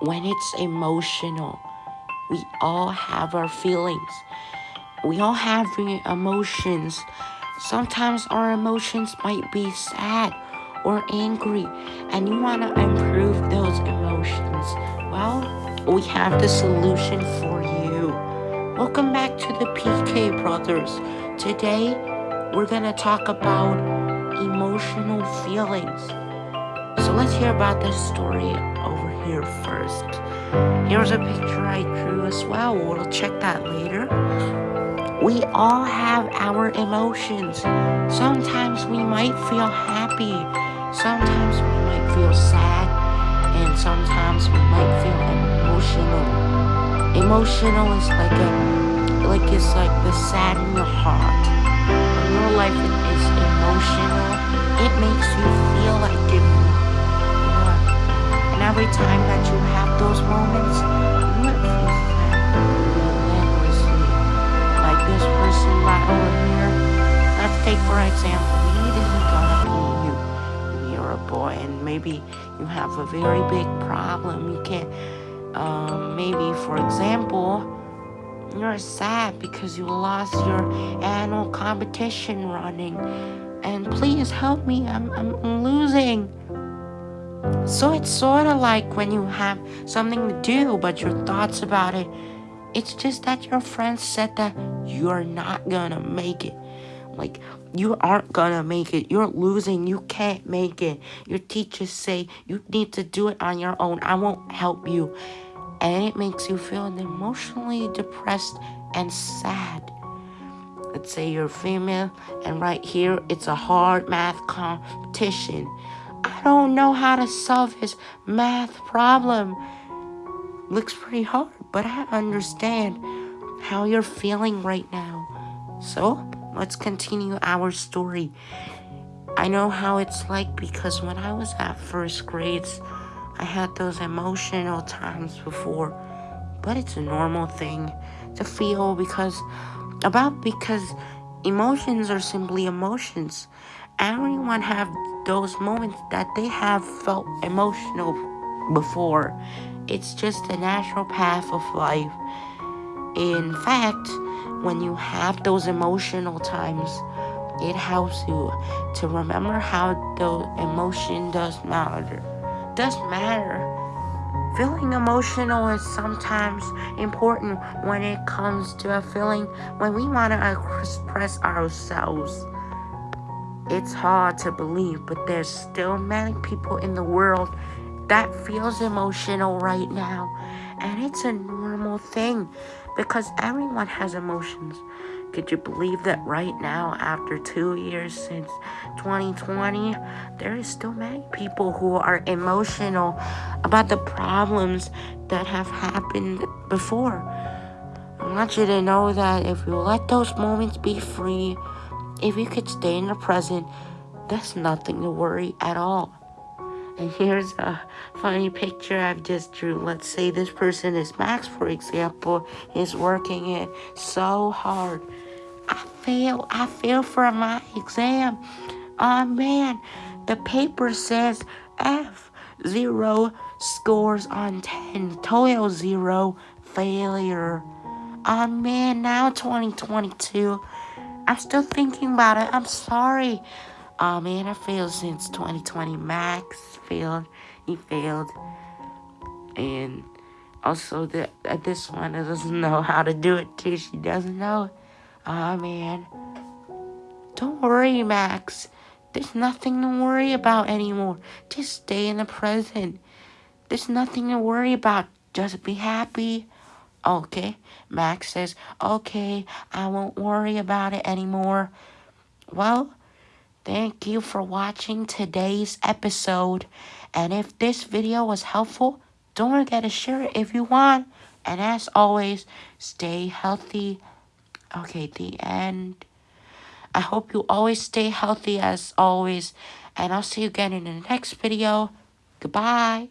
when it's emotional, we all have our feelings. We all have emotions. Sometimes our emotions might be sad or angry, and you want to improve those emotions. Well, we have the solution for you. Welcome back to the PK Brothers. Today, we're going to talk about emotional feelings. So let's hear about this story over here first. Here's a picture I drew as well. We'll check that later. We all have our emotions. Sometimes we might feel happy. Sometimes we might feel sad. And sometimes we might feel emotional. Emotional is like a like it's like the sad in your heart. Example, he didn't gonna be you. You're a boy and maybe you have a very big problem. You can't um, maybe for example you're sad because you lost your annual competition running and please help me I'm, I'm losing so it's sort of like when you have something to do, but your thoughts about it, it's just that your friends said that you're not gonna make it. Like, you aren't gonna make it. You're losing. You can't make it. Your teachers say you need to do it on your own. I won't help you. And it makes you feel emotionally depressed and sad. Let's say you're female, and right here, it's a hard math competition I don't know how to solve his math problem. Looks pretty hard, but I understand how you're feeling right now. So, let's continue our story. I know how it's like because when I was at first grades, I had those emotional times before. But it's a normal thing to feel because about because emotions are simply emotions. Everyone have those moments that they have felt emotional before. It's just a natural path of life. In fact, when you have those emotional times, it helps you to remember how the emotion does matter. Does matter. Feeling emotional is sometimes important when it comes to a feeling when we want to express ourselves. It's hard to believe, but there's still many people in the world that feels emotional right now. And it's a normal thing because everyone has emotions. Could you believe that right now, after two years since 2020, there is still many people who are emotional about the problems that have happened before. I want you to know that if you let those moments be free, if you could stay in the present, there's nothing to worry at all. And here's a funny picture I've just drew. Let's say this person is Max, for example, is working it so hard. I fail. I fail for my exam. Oh man, the paper says F zero scores on 10, total zero failure. Oh man, now 2022. I'm still thinking about it. I'm sorry. Oh man, I failed since 2020. Max failed. He failed. And also, the, this one doesn't know how to do it too. She doesn't know. Oh man. Don't worry, Max. There's nothing to worry about anymore. Just stay in the present. There's nothing to worry about. Just be happy. Okay. Max says, okay, I won't worry about it anymore. Well, thank you for watching today's episode. And if this video was helpful, don't forget to share it if you want. And as always, stay healthy. Okay, the end. I hope you always stay healthy as always. And I'll see you again in the next video. Goodbye.